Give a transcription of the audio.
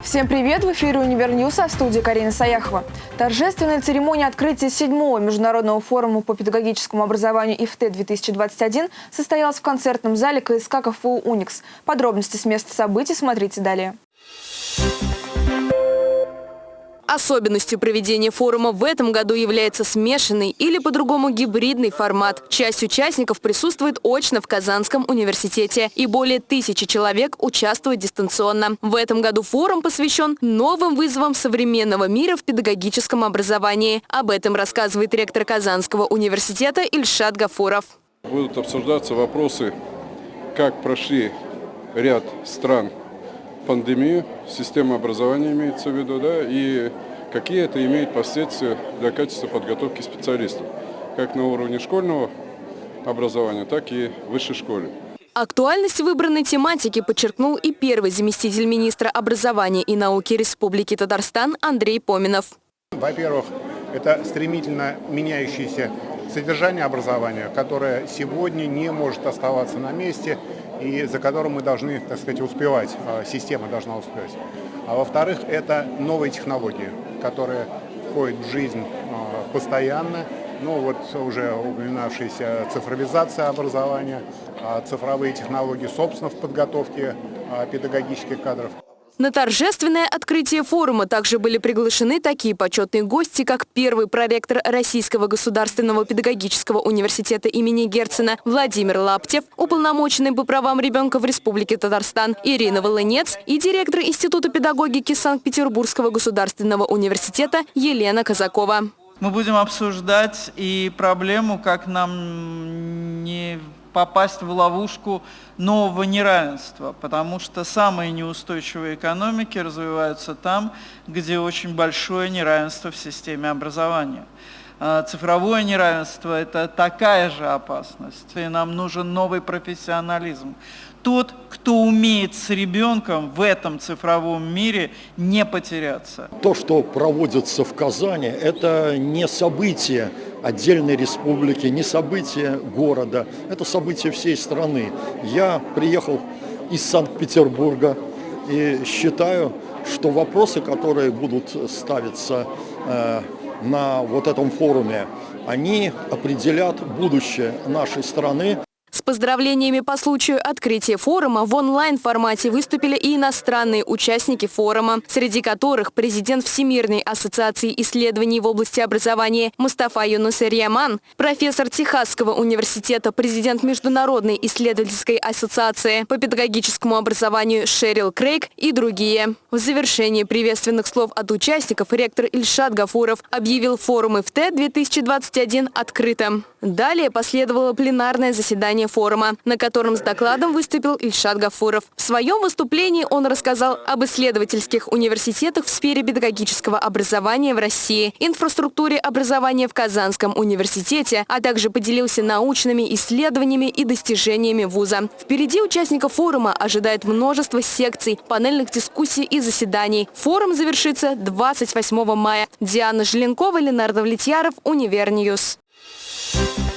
Всем привет! В эфире «Univer News», а в студии Карина Саяхова. Торжественная церемония открытия седьмого международного форума по педагогическому образованию IFTE-2021 состоялась в концертном зале КСК КФУ «Уникс». Подробности с места событий смотрите далее. Особенностью проведения форума в этом году является смешанный или по-другому гибридный формат. Часть участников присутствует очно в Казанском университете и более тысячи человек участвуют дистанционно. В этом году форум посвящен новым вызовам современного мира в педагогическом образовании. Об этом рассказывает ректор Казанского университета Ильшат Гафуров. Будут обсуждаться вопросы, как прошли ряд стран пандемию, система образования имеется в виду, да, и какие это имеет последствия для качества подготовки специалистов, как на уровне школьного образования, так и высшей школе. Актуальность выбранной тематики подчеркнул и первый заместитель министра образования и науки Республики Татарстан Андрей Поминов. Во-первых, это стремительно меняющееся содержание образования, которое сегодня не может оставаться на месте и за которым мы должны, так сказать, успевать, а, система должна успевать. А во-вторых, это новые технологии, которые входят в жизнь а, постоянно. Ну вот уже упоминавшаяся цифровизация образования, а, цифровые технологии, собственно, в подготовке педагогических кадров. На торжественное открытие форума также были приглашены такие почетные гости, как первый проректор Российского государственного педагогического университета имени Герцена Владимир Лаптев, уполномоченный по правам ребенка в Республике Татарстан Ирина Волынец и директор Института педагогики Санкт-Петербургского государственного университета Елена Казакова. Мы будем обсуждать и проблему, как нам попасть в ловушку нового неравенства, потому что самые неустойчивые экономики развиваются там, где очень большое неравенство в системе образования. А, цифровое неравенство – это такая же опасность, и нам нужен новый профессионализм. Тот, кто умеет с ребенком в этом цифровом мире не потеряться. То, что проводится в Казани, это не событие отдельной республики, не событие города, это событие всей страны. Я приехал из Санкт-Петербурга и считаю, что вопросы, которые будут ставиться э, на вот этом форуме, они определят будущее нашей страны. Поздравлениями по случаю открытия форума в онлайн-формате выступили и иностранные участники форума, среди которых президент Всемирной ассоциации исследований в области образования Мустафа Юнусер Яман, профессор Техасского университета, президент Международной исследовательской ассоциации по педагогическому образованию Шерил Крейг и другие. В завершении приветственных слов от участников ректор Ильшат Гафуров объявил форум ИФТ-2021 открытым. Далее последовало пленарное заседание заседание форума, на котором с докладом выступил Ильшат Гафуров. В своем выступлении он рассказал об исследовательских университетах в сфере педагогического образования в России, инфраструктуре образования в Казанском университете, а также поделился научными исследованиями и достижениями вуза. Впереди участников форума ожидает множество секций, панельных дискуссий и заседаний. Форум завершится 28 мая. Диана Желенкова, Ленар Давлетьяров, Univer News. You